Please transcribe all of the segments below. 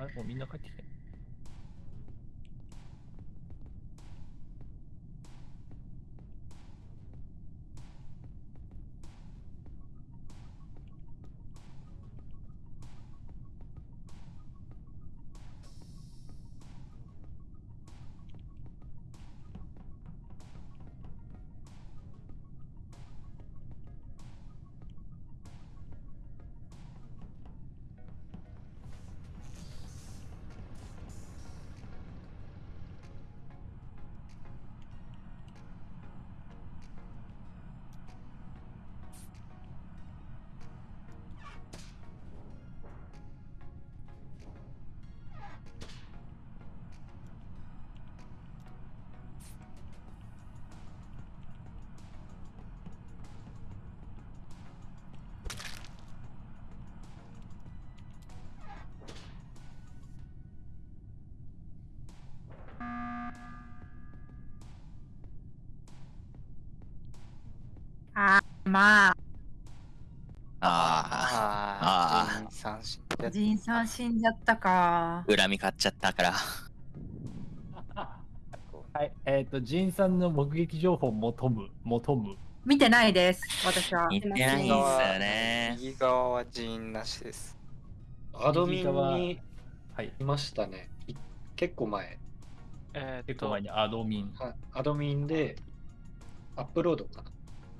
あれ？もうみんな帰ってきて。まあ、あああー、三振やっジンさん死んじゃったか。あ、恨み買っちゃったから。はい、えっ、と、ジンさんの目撃情報求む、求む。見てないです、私は。似てないんですよね。右側は人員なしです。アドミンにはい、いましたね。い結構前。えー結構前、にアドミン。はアドミンでアップロードかな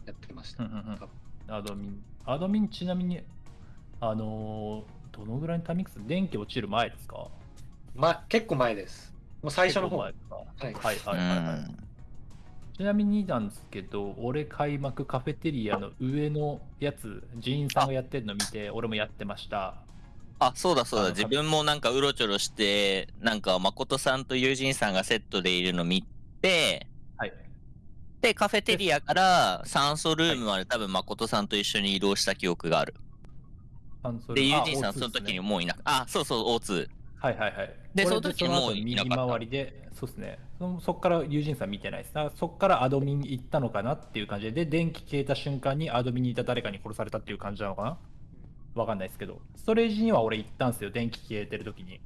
やってました。うんうんうん多分アドミン。アドミン、ちなみに、あのーどのぐらいのタイミング？です電気落ちる前ですか？ま、結構前です。もう最初の方。前い。ですか？はいうはいはい、はいん。ちなみになんですけど、俺開幕カフェテリアの上のやつ、ジーンさんがやってるの見て、俺もやってました。あ、そうだそうだ。自分もなんかうろちょろして、なんか誠さんと友人さんがセットでいるの見て、はい。で、カフェテリアから酸素ルームまで多分誠さんと一緒に移動した記憶がある。で、友人さんその時にもういなく、あ、そうそう、O2。はいはいはい。でその時もう後いなかった右回りで、そうですね。そそっから友人さん見てないです。だからそっからアドミンに行ったのかなっていう感じで、で、電気消えた瞬間にアドミンにいた誰かに殺されたっていう感じなのかな？わかんないですけど、ストレージには俺行ったんですよ、電気消えてる時に。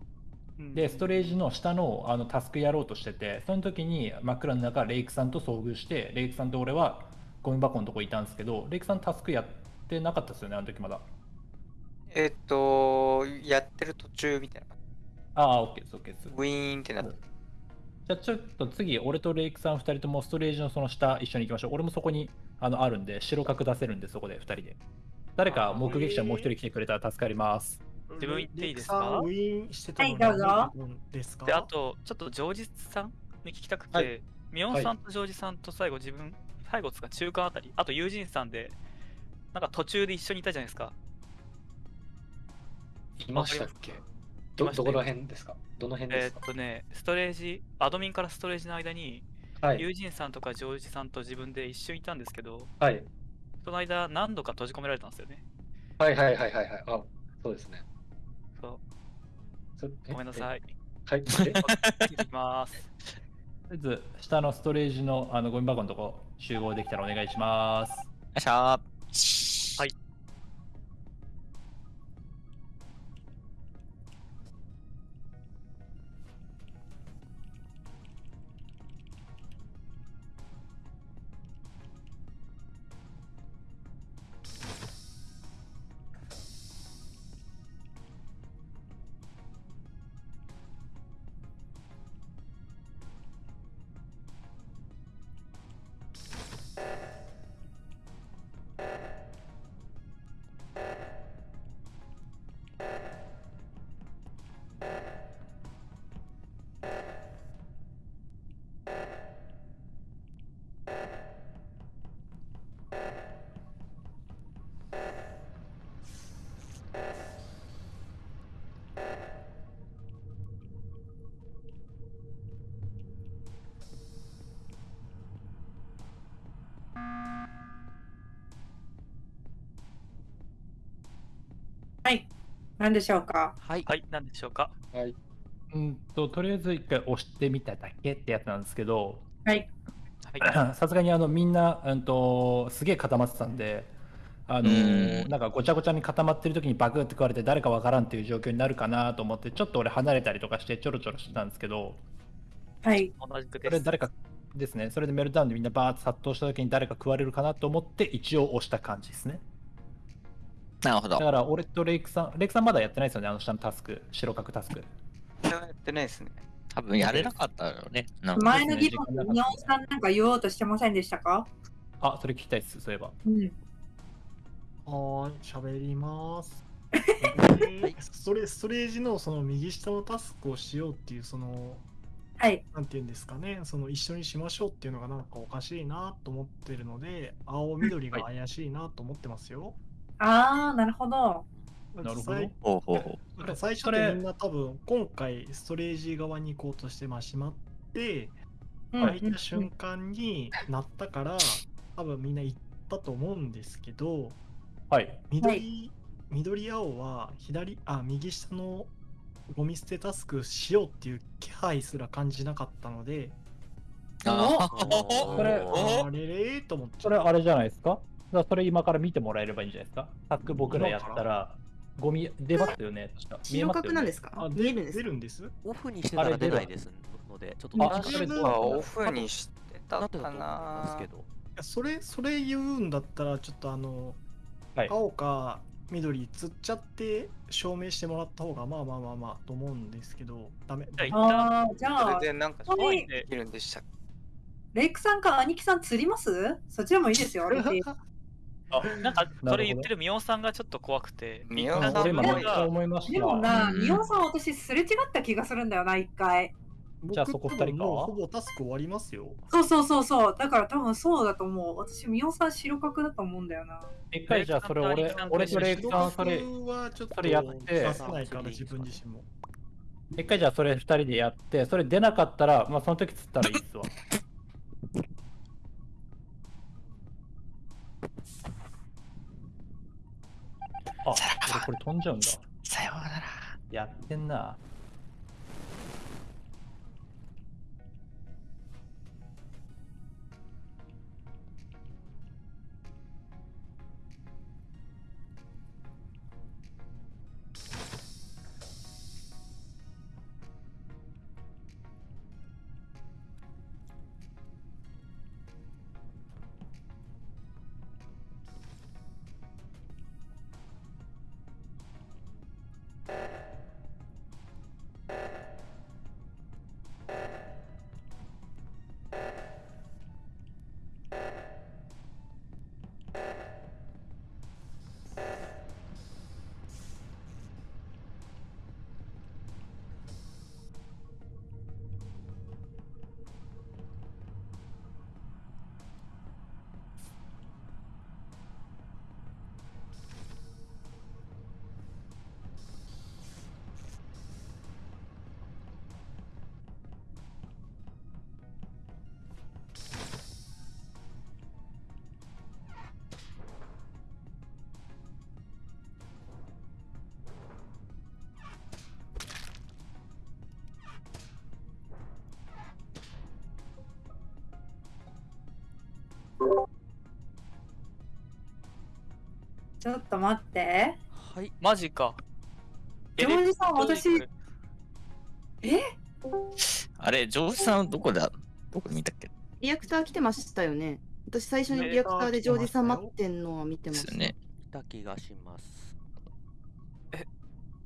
うんで、ストレージの下のあのタスクやろうとしてて、その時に真っ暗の中、レイクさんと遭遇して、レイクさんと俺はゴミ箱のとこいたんですけど、レイクさんタスクやってなかったですよね、あの時まだ。えっと、やってる途中みたいな。ああ、オッケーです、オッケーです。ウィーンってなって。じゃあちょっと次、俺とレイクさん2人ともストレージのその下一緒に行きましょう。俺もそこにあのあるんで、白角出せるんで、そこで2人で。誰か目撃者もう1人来てくれたら助かります。自分言っていいですか？ウィーンしてたのはいどうぞ何分ですか？で、あと、ちょっとジョージさんに聞きたくて、はいミオンさんとジョージさんと最後自分、最後つか中間あたり、あと友人さんで、なんか途中で一緒にいたじゃないですか。いましたっけ？どどこら辺ですか？どの辺えーですか、っとね、ストレージ、アドミンからストレージの間に、はい。友人さんとかジョージさんと自分で一緒にいたんですけど、はい。その間何度か閉じ込められたんですよね。はいはいはいはいはい。あ、そうですね。ごめんなさい。い。はい。えいきます。とりあえず、下のストレージのあのゴミ箱のとこ集合できたらお願いします。よっしゃ何でしょうか？はい。はい、何でしょうか？はい。うんと、とりあえず一回押してみただけってやつなんですけど、はい。はい。さすがにあのみんな、うんと、すげえ固まってたんで、あのなんかごちゃごちゃに固まってる時にバグって食われて誰かわからんっていう状況になるかなと思ってちょっと俺離れたりとかしてちょろちょろしてたんですけどはい。同じくです。それ誰かですねそれでメルトダウンでみんなバーッと殺到した時に誰か食われるかなと思って一応押した感じですねなるほどだ。から俺とレイクさんレイクさんまだやってないですよねあの下のタスク白角タスクやってないですね。多分やれなかったよね。なんか前の議論で宮尾さんなんか言おうとしてませんでしたか？あそれ聞きたいですそういえばうん。はーい、喋ります。ストレストレージのその右下のタスクをしようっていうそのはい。なんていうんですかねその一緒にしましょうっていうのがなんかおかしいなと思ってるので青緑が怪しいなと思ってますよ。あー、なるほど。なるほど。最ほうほうほなんか最初ってみんな多分今回ストレージ側に行こうとしてまあしまってうん開いた瞬間になったから多分みんな行ったと思うんですけどはい。緑、緑青は左あ右下のゴミ捨てタスクしようっていう気配すら感じなかったのでう。ああれれーと思って。それあれじゃないですか？だそれ今から見てもらえればいいんじゃないですか？タスク僕らやったらゴミ出ますよね。確か見え白ますなんですか？あ見えるんですか？出るんです？オフにしてたら出ないですので、ちょっとはオフにしてたなってたかと思いますな。け。ど。いやそれそれ言うんだったらちょっとあの、はい。青か緑釣っちゃって証明してもらった方がまあまあまあまあと思うんですけどダメ。じゃあ一旦あー、じゃあそれ、でなんかでできるんでしたっレイクさんか兄貴さん釣ります？そっちでもいいですよ。私 なんかそれ言ってるミオさんがちょっと怖くて、ミオさん一旦俺今めっちゃ自分が思いましたでもな、うんミオさん私すれ違った気がするんだよな、一回。じゃあそこ二人か。ほぼタスク終わりますよ。そうそうそうそう。だから多分そうだと思う。私、ミオさん白角だと思うんだよな。一回じゃあそれ俺俺とレイクさんそれ僕はちょっとそれやって。ないから自分自身も。一回じゃあそれ二人でやってそれ出なかったらまあその時釣ったらいいっすわあ俺これ飛んじゃうんだ。さようなら。やってんなちょっと待って。はい。マジか。ジョージさん、私、え？あれ、ジョージさんどこだどこで見たっけ？リアクター来てましたよね。私最初にリアクターでジョージさん待ってんのは見てました。ですよね。いた気がします。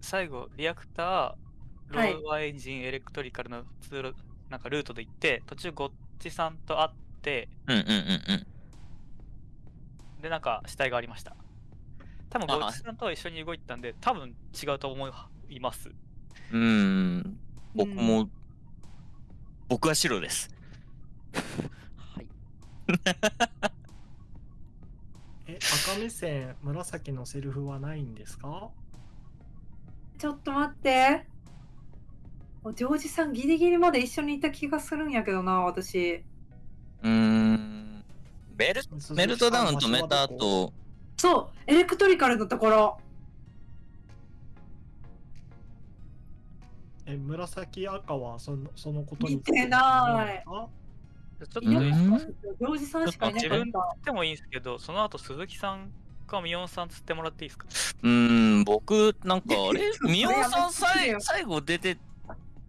最後、リアクター、ロはいーバーエンジン、エレクトリカルの通路、なんかルートで行って、途中、ゴッチさんと会って、うんうんうんうん。で、なんか死体がありました。多分あゴッチさんとは一緒に動いてたんで、多分違うと思います。うーん。僕も、僕は白です。はい。え赤目線紫のセルフはないんですか？ちょっと待って。おジョージさんギリギリまで一緒にいた気がするんやけどな、私。うーん。メルメルトダウン止めた後、そう、エレクトリカルのところ。え紫赤はそのそのことに見てないあちょっといないいですかジョージさんしかいな自分かった。でもいいんですけど、その後鈴木さんかミオンさん釣ってもらっていいですか？うーん、僕、なんか、あれ？ミオンさんさい最後出て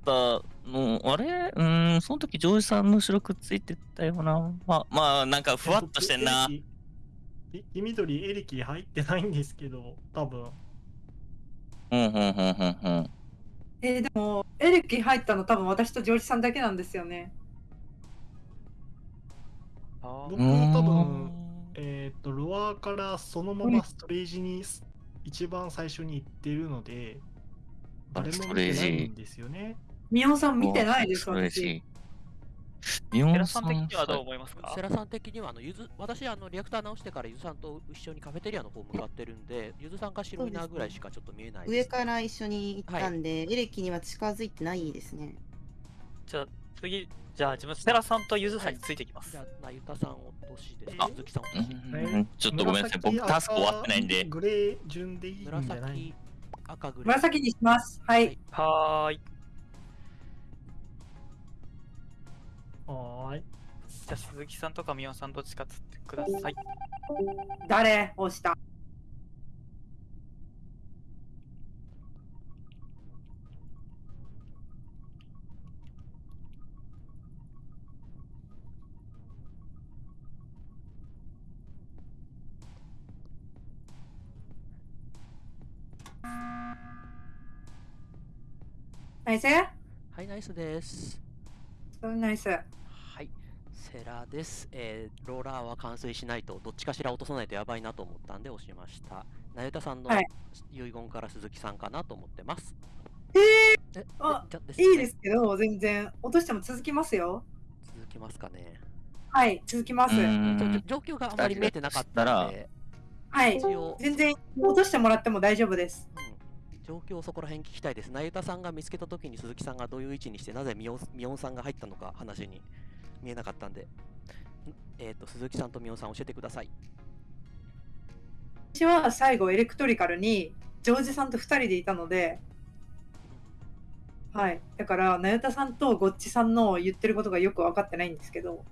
たの、あれ？うーん、その時、ジョージさんの後ろくっついてたよな。まあ、まあ、なんか、ふわっとしてんな。え黄緑エレキ入ってないんですけど、多分。うん、うん、うん、うん、うん。えーでも、エレキ入ったの多分私とジョージさんだけなんですよね。あ僕、多分、えっ、と、ロアからそのままストレージにす一番最初に行ってるので、誰も見てないんですよね。ミオンさん見てないです、私。い。ミオンさん的にはどう思いますか？セラさん的にはあのゆず私あのリアクター直してからゆずさんと一緒にカフェテリアの方向かってるんでゆずさんか白いなぐらいしかちょっと見えないです上から一緒に行ったんで、エレキには近づいてないですね。じゃあ次、じゃあ自分、セラさんとゆずさんについてきます。じゃあなゆたさん落としですあ鈴木さん落うとしんちょっとごめんなさい。僕、タスク終わってないんで。グレー順でいいんじゃない？紫赤グレー紫にします。はい。はーい。じゃあ鈴木さんとかミオンさんどっちか釣ってください。誰？押したナイス？はいナイスですナイス。はいセラです、えー、ローラーは完遂しないとどっちかしら落とさないとやばいなと思ったんで押しました。なゆたさんのはい。遺言から鈴木さんかなと思ってます。ええあじゃー、いいですけど、全然。落としても続きますよ。続きますかね。はい、続きます。状況があまり見えてなかったので。はい。全然落としてもらっても大丈夫です。状況をそこら辺聞きたいです。なゆたさんが見つけたときに鈴木さんがどういう位置にして、なぜみおみおんさんが入ったのか話に見えなかったんで、んえっ、と、鈴木さんとみおんさん教えてください。私は最後エレクトリカルにジョージさんと2人でいたので、はい、だから、なゆたさんとゴッチさんの言ってることがよく分かってないんですけど、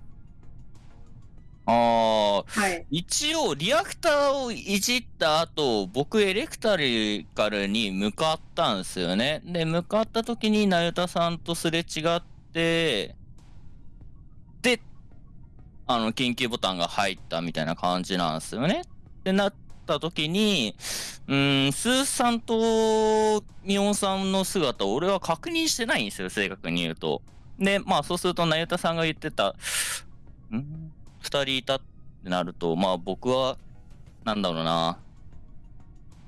ああ、はい、一応、リアクターをいじった後、僕、エレクタリカルに向かったんですよね。で、向かった時に、なゆたさんとすれ違って、で、あの、緊急ボタンが入ったみたいな感じなんですよね。ってなった時に、うーん、スーさんとミオンさんの姿を俺は確認してないんですよ、正確に言うと。で、まあ、そうすると、なゆたさんが言ってた、ん二人いたってなると、まあ僕は、なんだろうな、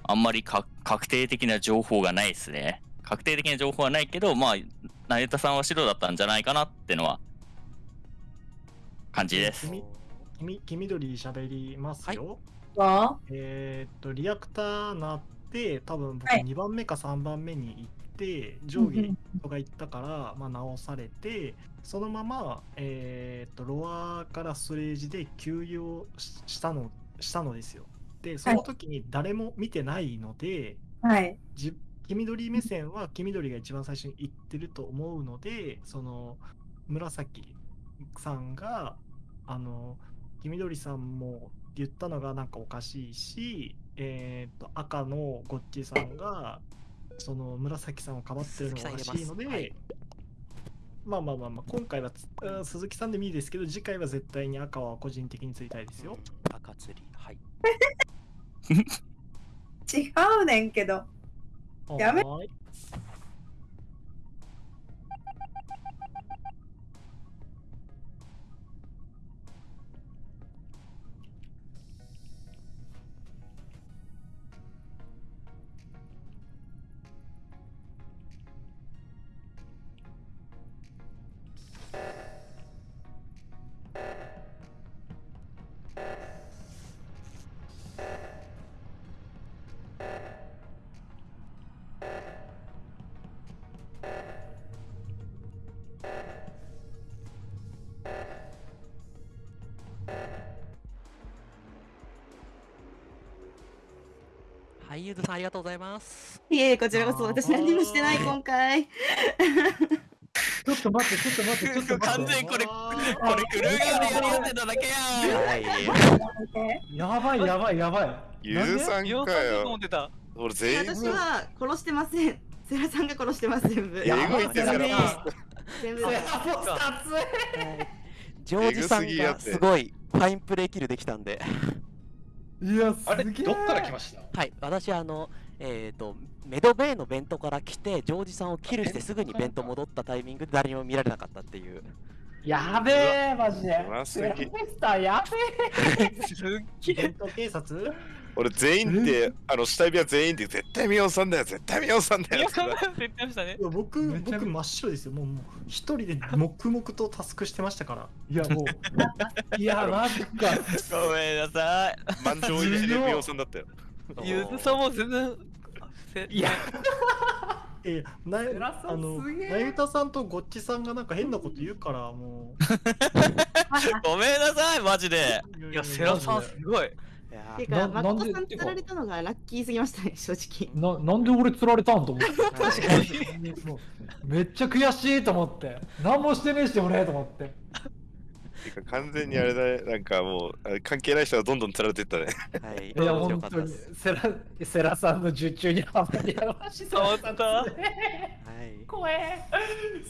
あんまり確定的な情報がないですね。確定的な情報はないけど、まあ、成田さんは白だったんじゃないかなってのは、感じです。黄黄緑喋りますよ。はえーっと、リアクターなって、多分僕2番目か3番目に行って、上下人が行ったから、まあ、直されて、そのまま、えーっと、ロアからストレージで給油したのしたのですよ。で、その時に誰も見てないので、はい、じ黄緑目線は黄緑が一番最初に行ってると思うので、その紫さんが、あの、黄緑さんも言ったのがなんかおかしいし、えー、と赤のゴッチさんが、その紫さんをかばってるのがおかしいので、まあまあまあまあ、今回はつうん鈴木さんでもいいですけど、次回は絶対に赤は個人的についたいですよ。赤釣り、はい。違うねんけど。やめはーいはい、ゆずさんありがとうございます。いえ、こちらこそ私何もしてない、今回。ちょっと待って、ちょっと待って、ちょっと待って。完全にこれ、これ、クルーガーでやり合ってただけやん。はい。やばい、やばい、やばい。ゆずさんかよさんだと思っ。てた。俺全員私は殺してません。セラさんが殺してます、全部。えぐいってセラポス全部ジョージさんがすごいファインプレーキルできたんで。いや、あれ、どっから来ました？はい、私あの、えっ、と、メドベイの弁当から来て、ジョージさんをキルしてすぐに弁当戻ったタイミングで誰にも見られなかったっていう。やべえ、マジで。ラポスターやべ すっげえ。伝 統警察？俺全員で、あの、下指は全員で、絶対ミオさんだよ、絶対ミオさんだよミオ。さんだよって言ってましたねい。や僕僕真っ白ですよもうもう一人で黙々とタスクしてましたからえ。いや、もう。いや、マジか。ごめんなさい。満場一致でミオさんだったよ。ゆずさんも全然。せいや、えなセラさんあのすげえなゆたさんとごっちさんがなんか変なこと言うからも ごめんなさい、マジで。ういや、セラさんすごい。いやてか、な誠さん釣られたのがラッキーすぎましたね、正直。ななんで俺釣られたんと思って。確かに。めっちゃ悔しいと思って。何もしてねえし、俺と思って。てか完全にあれだね、なんかもう、関係ない人がどんどん釣られてったね。はい、いや、本当に。セラ、セラさんの受注にハマりやがし触った。はい。怖え。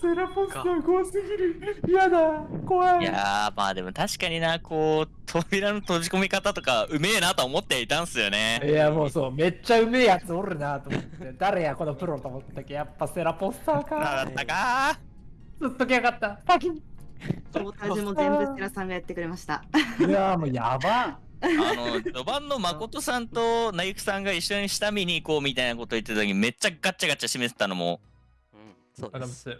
セラポスター怖すぎる。やだ。怖い。いやー、まあでも確かにな、こう、扉の閉じ込め方とか、うめえなと思っていたんすよね。いやもうそうめっちゃうめえやつおるなと思って誰やこのプロと思ったけどやっぱセラポスター なかだったかずっときやがった先にトータルも全部セラさんがやってくれました。いやもうやばあの、序盤の誠さんとなゆきさんが一緒に下見に行こうみたいなこと言ってた時にめっちゃガッチャガチャ締めてたのも、うん、そうです。